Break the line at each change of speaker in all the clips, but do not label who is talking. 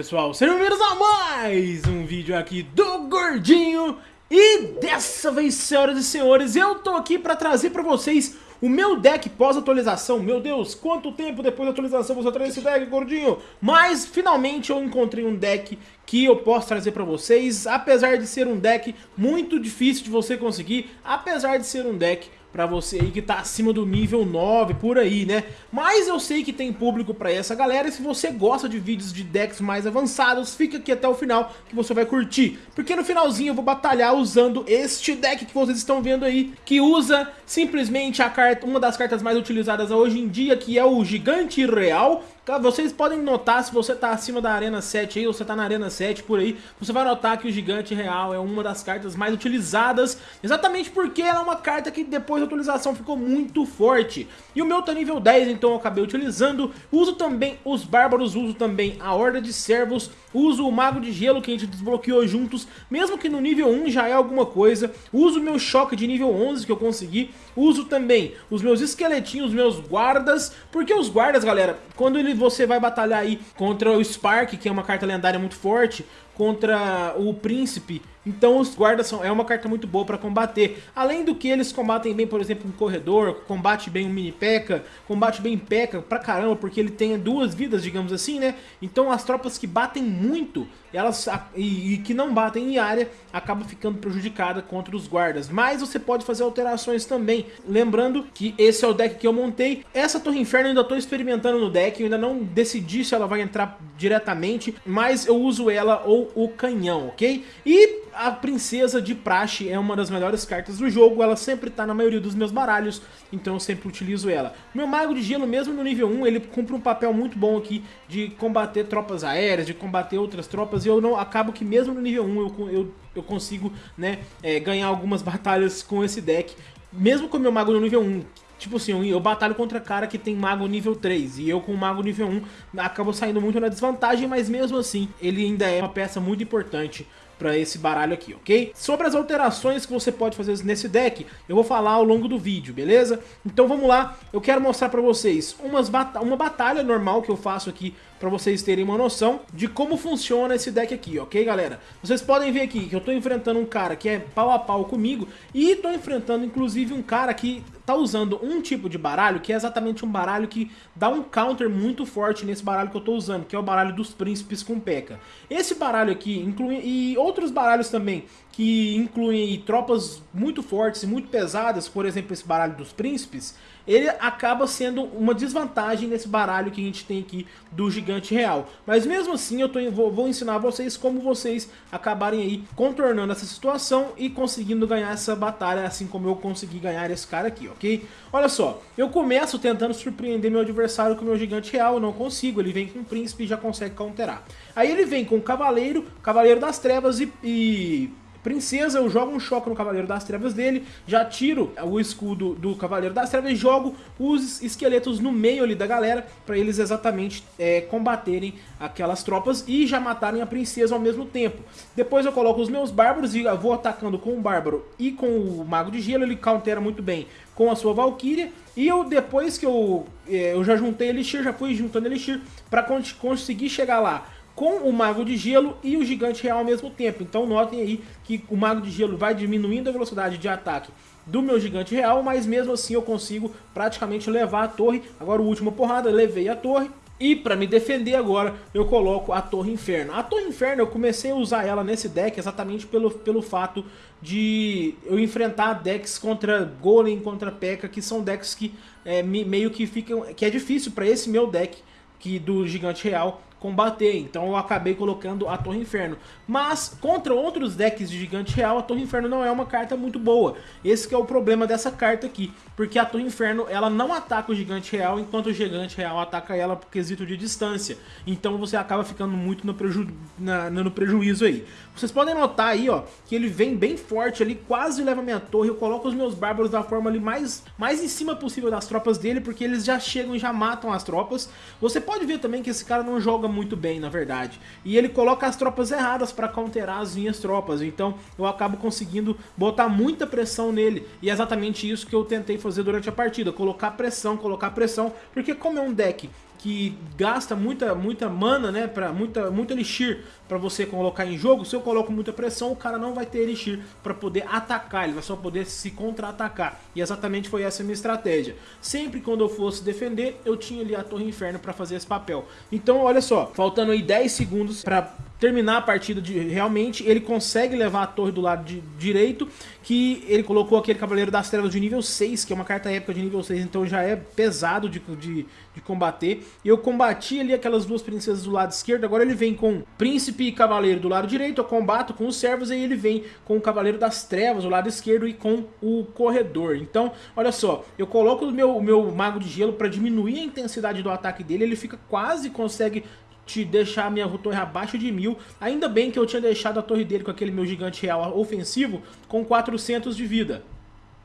pessoal, sejam bem-vindos a mais um vídeo aqui do Gordinho E dessa vez, senhoras e senhores, eu tô aqui pra trazer pra vocês o meu deck pós-atualização, meu Deus, quanto tempo depois da atualização você traz esse deck, gordinho? Mas, finalmente, eu encontrei um deck que eu posso trazer pra vocês, apesar de ser um deck muito difícil de você conseguir, apesar de ser um deck pra você aí que tá acima do nível 9, por aí, né? Mas eu sei que tem público pra essa galera e se você gosta de vídeos de decks mais avançados, fica aqui até o final que você vai curtir. Porque no finalzinho eu vou batalhar usando este deck que vocês estão vendo aí, que usa simplesmente a carta, uma das cartas mais utilizadas hoje em dia, que é o Gigante Real, vocês podem notar, se você tá acima da Arena 7 aí, ou você tá na Arena 7 por aí, você vai notar que o Gigante Real é uma das cartas mais utilizadas, exatamente porque ela é uma carta que depois da atualização ficou muito forte. E o meu tá nível 10, então eu acabei utilizando. Uso também os Bárbaros, uso também a Horda de Servos, uso o Mago de Gelo que a gente desbloqueou juntos, mesmo que no nível 1 já é alguma coisa. Uso o meu Choque de nível 11 que eu consegui. Uso também os meus esqueletinhos, os meus guardas, porque os guardas, galera, quando ele, você vai batalhar aí contra o Spark, que é uma carta lendária muito forte, contra o Príncipe, então os guardas são, é uma carta muito boa para combater. Além do que eles combatem bem, por exemplo, um corredor, combate bem um mini P.E.K.K.A, combate bem P.E.K.K.A pra caramba, porque ele tem duas vidas, digamos assim, né? Então as tropas que batem muito, elas e, e que não batem em área, acabam ficando prejudicadas contra os guardas. Mas você pode fazer alterações também. Lembrando que esse é o deck que eu montei. Essa Torre Inferno eu ainda estou experimentando no deck, eu ainda não decidi se ela vai entrar diretamente, mas eu uso ela ou o canhão, ok? E a Princesa de Praxe é uma das melhores cartas do jogo, ela sempre tá na maioria dos meus baralhos, então eu sempre utilizo ela. Meu Mago de Gelo, mesmo no nível 1, ele cumpre um papel muito bom aqui de combater tropas aéreas, de combater outras tropas, e eu não acabo que mesmo no nível 1 eu, eu, eu consigo né, é, ganhar algumas batalhas com esse deck, mesmo com meu Mago no nível 1, Tipo assim, eu batalho contra cara que tem mago nível 3 e eu com mago nível 1 acabo saindo muito na desvantagem, mas mesmo assim ele ainda é uma peça muito importante para esse baralho aqui, ok? Sobre as alterações que você pode fazer nesse deck, eu vou falar ao longo do vídeo, beleza? Então vamos lá, eu quero mostrar para vocês umas uma batalha normal que eu faço aqui para vocês terem uma noção de como funciona esse deck aqui, ok galera? Vocês podem ver aqui que eu tô enfrentando um cara que é pau a pau comigo e tô enfrentando inclusive um cara que tá usando um tipo de baralho que é exatamente um baralho que dá um counter muito forte nesse baralho que eu tô usando, que é o baralho dos príncipes com P.E.K.K.A. Esse baralho aqui inclui e outros baralhos também que incluem tropas muito fortes e muito pesadas, por exemplo esse baralho dos príncipes, ele acaba sendo uma desvantagem nesse baralho que a gente tem aqui do gigante real. Mas mesmo assim eu tô, vou, ensinar vocês como vocês acabarem aí contornando essa situação e conseguindo ganhar essa batalha, assim como eu consegui ganhar esse cara aqui, ok? Olha só, eu começo tentando surpreender meu adversário com o meu gigante real, eu não consigo, ele vem com o príncipe e já consegue counterar. Aí ele vem com o cavaleiro, cavaleiro das trevas e, e Princesa, eu jogo um choque no Cavaleiro das Trevas dele, já tiro o escudo do Cavaleiro das Trevas e jogo os esqueletos no meio ali da galera, para eles exatamente é, combaterem aquelas tropas e já matarem a Princesa ao mesmo tempo. Depois eu coloco os meus Bárbaros e vou atacando com o Bárbaro e com o Mago de Gelo, ele countera muito bem com a sua Valkyria, e eu depois que eu, é, eu já juntei Elixir, já fui juntando Elixir, para conseguir chegar lá com o Mago de Gelo e o Gigante Real ao mesmo tempo. Então notem aí que o Mago de Gelo vai diminuindo a velocidade de ataque do meu Gigante Real, mas mesmo assim eu consigo praticamente levar a torre. Agora o última porrada, levei a torre. E para me defender agora, eu coloco a Torre Inferno. A Torre Inferno, eu comecei a usar ela nesse deck exatamente pelo, pelo fato de eu enfrentar decks contra Golem, contra P.E.K.K.A, que são decks que é, meio que ficam... que é difícil para esse meu deck que do Gigante Real combater, então eu acabei colocando a Torre Inferno. Mas contra outros decks de Gigante Real, a Torre Inferno não é uma carta muito boa. Esse é o problema dessa carta aqui, porque a Torre Inferno ela não ataca o Gigante Real, enquanto o Gigante Real ataca ela por quesito de distância. Então você acaba ficando muito no, preju na, no prejuízo aí. Vocês podem notar aí, ó, que ele vem bem forte ali, quase leva minha torre, eu coloco os meus bárbaros da forma ali mais, mais em cima possível das tropas dele, porque eles já chegam e já matam as tropas. Você pode ver também que esse cara não joga muito bem, na verdade. E ele coloca as tropas erradas para counterar as minhas tropas. Então eu acabo conseguindo botar muita pressão nele. E é exatamente isso que eu tentei fazer durante a partida. Colocar pressão, colocar pressão. Porque como é um deck que gasta muita, muita mana, né, para muita, muito elixir para você colocar em jogo, se eu coloco muita pressão, o cara não vai ter elixir para poder atacar, ele vai só poder se contra-atacar. E exatamente foi essa a minha estratégia. Sempre quando eu fosse defender, eu tinha ali a Torre Inferno para fazer esse papel. Então, olha só, faltando aí 10 segundos para terminar a partida de realmente, ele consegue levar a torre do lado de, direito, que ele colocou aquele Cavaleiro das Trevas de nível 6, que é uma carta épica de nível 6, então já é pesado de, de, de combater. Eu combati ali aquelas duas princesas do lado esquerdo, agora ele vem com Príncipe e Cavaleiro do lado direito, eu combato com os servos, e ele vem com o Cavaleiro das Trevas do lado esquerdo e com o Corredor. Então, olha só, eu coloco o meu, o meu Mago de Gelo para diminuir a intensidade do ataque dele, ele fica quase, consegue te deixar a minha torre abaixo de mil. Ainda bem que eu tinha deixado a torre dele com aquele meu gigante real ofensivo com 400 de vida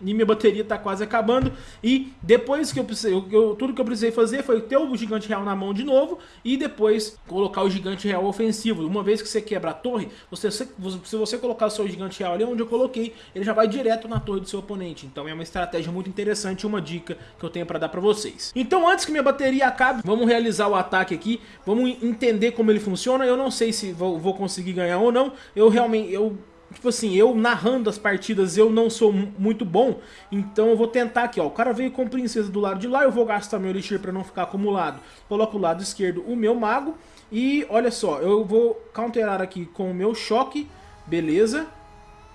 e minha bateria tá quase acabando. E depois que eu precisei, eu, tudo que eu precisei fazer foi ter o gigante real na mão de novo e depois colocar o gigante real ofensivo. Uma vez que você quebra a torre, você, se você colocar o seu gigante real ali onde eu coloquei, ele já vai direto na torre do seu oponente. Então é uma estratégia muito interessante uma dica que eu tenho para dar para vocês. Então antes que minha bateria acabe, vamos realizar o ataque aqui, vamos entender como ele funciona. Eu não sei se vou, vou conseguir ganhar ou não. Eu realmente eu Tipo assim, eu narrando as partidas, eu não sou muito bom, então eu vou tentar aqui, ó. O cara veio com princesa do lado de lá, eu vou gastar meu elixir para não ficar acumulado. Coloco o lado esquerdo o meu mago e olha só, eu vou counterar aqui com o meu choque, beleza?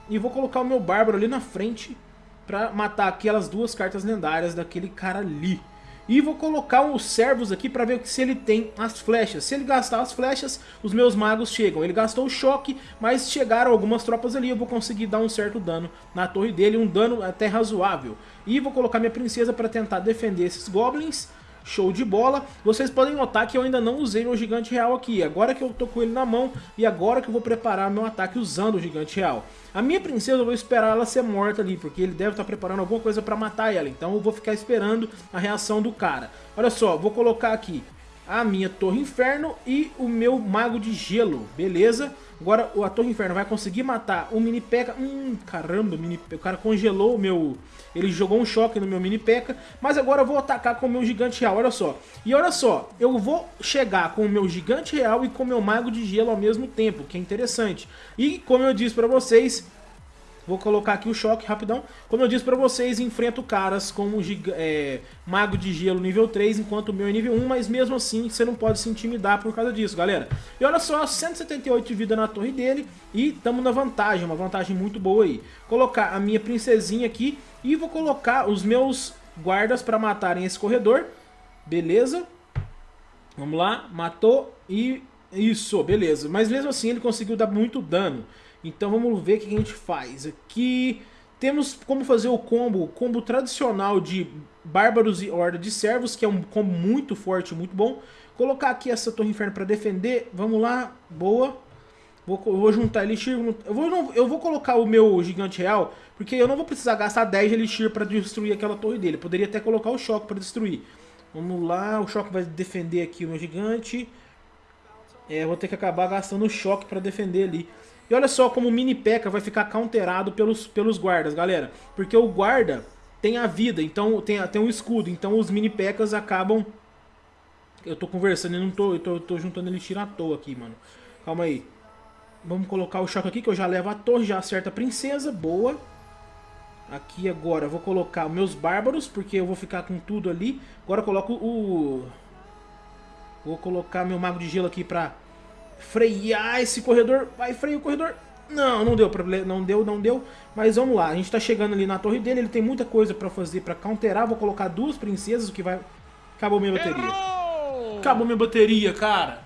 E vou colocar o meu bárbaro ali na frente para matar aquelas duas cartas lendárias daquele cara ali. E vou colocar os servos aqui para ver se ele tem as flechas. Se ele gastar as flechas, os meus magos chegam. Ele gastou o choque, mas chegaram algumas tropas ali. Eu vou conseguir dar um certo dano na torre dele, um dano até razoável. E vou colocar minha princesa para tentar defender esses goblins. Show de bola. Vocês podem notar que eu ainda não usei meu gigante real aqui. Agora que eu tô com ele na mão e agora que eu vou preparar meu ataque usando o gigante real. A minha princesa eu vou esperar ela ser morta ali, porque ele deve estar preparando alguma coisa para matar ela. Então eu vou ficar esperando a reação do cara. Olha só, vou colocar aqui a minha Torre Inferno e o meu Mago de Gelo, beleza? Agora a Torre Inferno vai conseguir matar o Mini P.E.K.K.A. Hum, caramba, mini, o cara congelou o meu... Ele jogou um choque no meu Mini P.E.K.K.A. Mas agora eu vou atacar com o meu Gigante Real, olha só. E olha só, eu vou chegar com o meu Gigante Real e com o meu Mago de Gelo ao mesmo tempo, que é interessante. E como eu disse pra vocês, Vou colocar aqui o choque rapidão. Como eu disse pra vocês, enfrento caras como é, Mago de Gelo nível 3, enquanto o meu é nível 1, mas mesmo assim você não pode se intimidar por causa disso, galera. E olha só, 178 de vida na torre dele e estamos na vantagem, uma vantagem muito boa aí. Colocar a minha princesinha aqui e vou colocar os meus guardas pra matarem esse corredor. Beleza? Vamos lá, matou e... Isso, beleza. Mas mesmo assim ele conseguiu dar muito dano. Então vamos ver o que a gente faz. Aqui temos como fazer o combo, combo tradicional de Bárbaros e Horda de Servos, que é um combo muito forte, muito bom. Colocar aqui essa Torre Inferno para defender. Vamos lá, boa. Vou, vou juntar Elixir. Eu vou, não, eu vou colocar o meu Gigante Real, porque eu não vou precisar gastar 10 Elixir para destruir aquela torre dele. poderia até colocar o Choque para destruir. Vamos lá, o Choque vai defender aqui o meu Gigante. É, vou ter que acabar gastando o Choque para defender ali. E olha só como o mini P.E.K.K.A. vai ficar counterado pelos, pelos guardas, galera. Porque o guarda tem a vida, então tem, tem um escudo. Então os mini P.E.K.K.As acabam... Eu tô conversando e não tô, eu tô, eu tô juntando elixir à toa aqui, mano. Calma aí. Vamos colocar o choque aqui, que eu já levo a torre, já acerta a princesa. Boa. Aqui agora eu vou colocar meus bárbaros, porque eu vou ficar com tudo ali. Agora eu coloco o... Vou colocar meu mago de gelo aqui pra frear esse corredor. Vai, freia o corredor. Não, não deu problema, não deu, não deu. Mas vamos lá, a gente tá chegando ali na torre dele, ele tem muita coisa pra fazer pra counterar. Vou colocar duas princesas, o que vai... Acabou minha bateria. Errou! Acabou minha bateria, cara.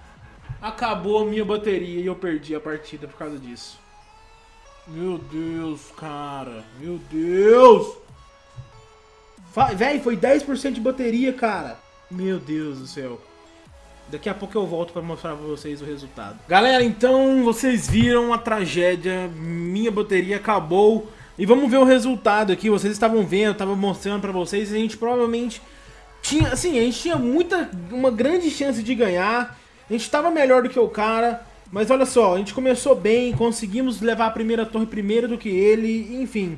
Acabou a minha bateria e eu perdi a partida por causa disso. Meu Deus, cara. Meu Deus. Véi, foi 10% de bateria, cara. Meu Deus do céu. Daqui a pouco eu volto para mostrar para vocês o resultado. Galera, então vocês viram a tragédia, minha bateria acabou. E vamos ver o resultado aqui, vocês estavam vendo, estava mostrando para vocês, a gente provavelmente tinha, assim, a gente tinha muita, uma grande chance de ganhar. A gente estava melhor do que o cara, mas olha só, a gente começou bem, conseguimos levar a primeira torre primeiro do que ele, enfim.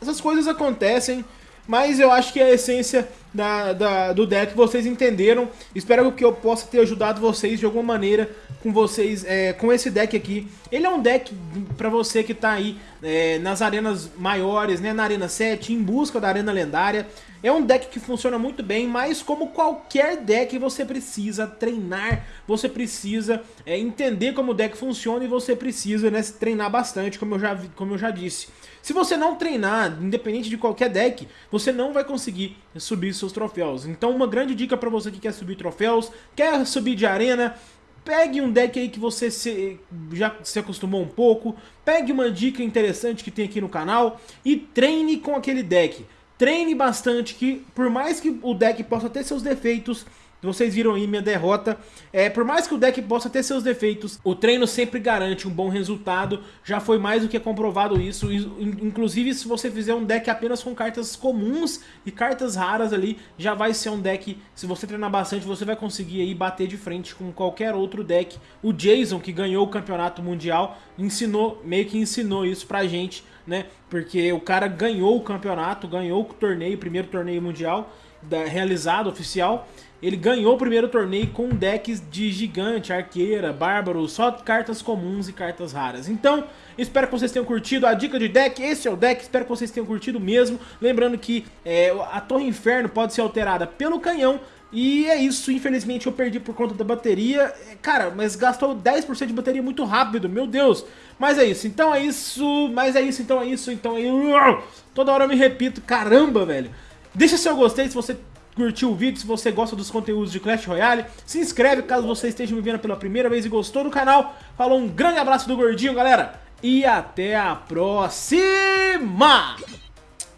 Essas coisas acontecem, mas eu acho que a essência da, da, do deck, vocês entenderam. Espero que eu possa ter ajudado vocês de alguma maneira com vocês, é, com esse deck aqui. Ele é um deck pra você que tá aí é, nas arenas maiores, né, na Arena 7, em busca da Arena Lendária. É um deck que funciona muito bem, mas como qualquer deck você precisa treinar, você precisa é, entender como o deck funciona e você precisa né, treinar bastante, como eu, já, como eu já disse. Se você não treinar, independente de qualquer deck, você não vai conseguir subir seus troféus. Então uma grande dica para você que quer subir troféus, quer subir de arena, pegue um deck aí que você se, já se acostumou um pouco, pegue uma dica interessante que tem aqui no canal e treine com aquele deck. Treine bastante que, por mais que o deck possa ter seus defeitos, vocês viram aí minha derrota. É, por mais que o deck possa ter seus defeitos, o treino sempre garante um bom resultado. Já foi mais do que comprovado isso. Inclusive, se você fizer um deck apenas com cartas comuns e cartas raras ali, já vai ser um deck, se você treinar bastante, você vai conseguir aí bater de frente com qualquer outro deck. O Jason, que ganhou o campeonato mundial, ensinou, meio que ensinou isso pra gente, né? Porque o cara ganhou o campeonato, ganhou o torneio, o primeiro torneio mundial da, realizado, oficial. Ele ganhou o primeiro torneio com decks de gigante, arqueira, bárbaro, só cartas comuns e cartas raras. Então, espero que vocês tenham curtido a dica de deck. Esse é o deck, espero que vocês tenham curtido mesmo. Lembrando que é, a Torre Inferno pode ser alterada pelo canhão, e é isso, infelizmente eu perdi por conta da bateria. Cara, mas gastou 10% de bateria muito rápido, meu Deus. Mas é isso, então é isso, mas é isso, então é isso, então é. Toda hora eu me repito, caramba, velho. Deixa seu gostei se você curtiu o vídeo, se você gosta dos conteúdos de Clash Royale. Se inscreve caso você esteja me vendo pela primeira vez e gostou do canal. Falou, um grande abraço do Gordinho, galera. E até a próxima!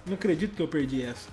Não acredito que eu perdi essa.